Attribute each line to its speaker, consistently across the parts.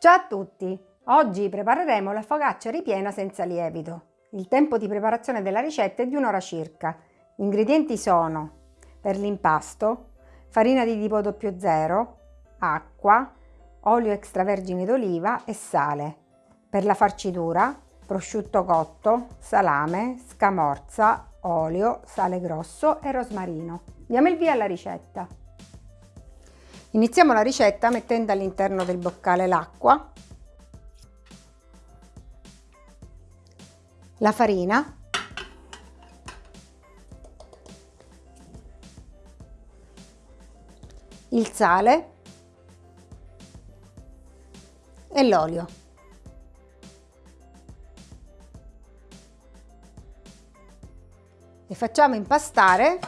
Speaker 1: Ciao a tutti! Oggi prepareremo la focaccia ripiena senza lievito. Il tempo di preparazione della ricetta è di un'ora circa. Gli ingredienti sono per l'impasto farina di tipo 00, acqua, olio extravergine d'oliva e sale. Per la farcitura prosciutto cotto, salame, scamorza, olio, sale grosso e rosmarino. Diamo il via alla ricetta. Iniziamo la ricetta mettendo all'interno del boccale l'acqua, la farina, il sale e l'olio. E facciamo impastare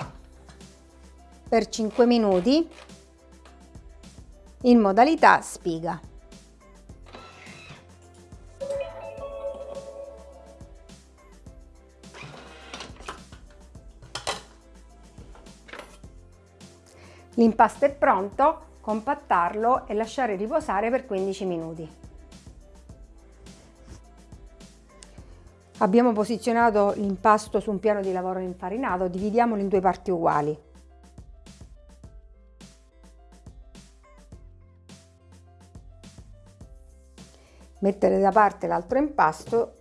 Speaker 1: per 5 minuti in modalità spiga. L'impasto è pronto, compattarlo e lasciare riposare per 15 minuti. Abbiamo posizionato l'impasto su un piano di lavoro infarinato, dividiamolo in due parti uguali. Mettere da parte l'altro impasto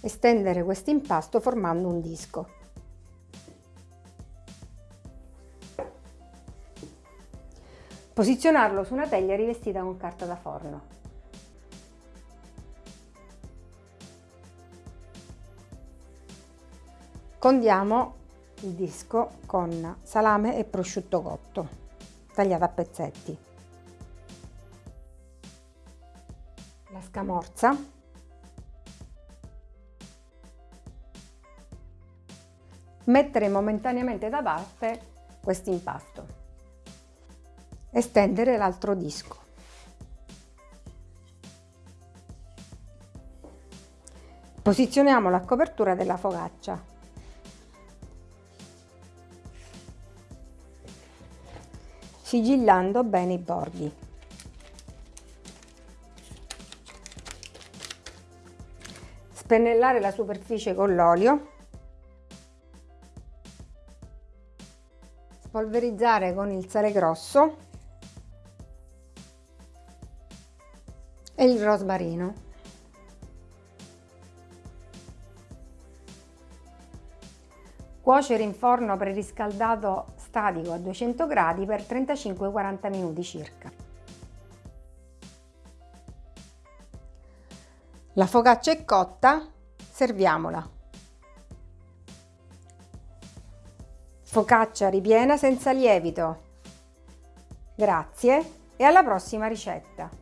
Speaker 1: e stendere questo impasto formando un disco. Posizionarlo su una teglia rivestita con carta da forno. Condiamo il disco con salame e prosciutto cotto, tagliato a pezzetti. La scamorza. Mettere momentaneamente da parte questo impasto. E stendere l'altro disco. Posizioniamo la copertura della focaccia sigillando bene i bordi spennellare la superficie con l'olio, spolverizzare con il sale grosso e il rosmarino. Cuocere in forno preriscaldato statico a 200 gradi per 35-40 minuti circa. La focaccia è cotta, serviamola. Focaccia ripiena senza lievito. Grazie e alla prossima ricetta!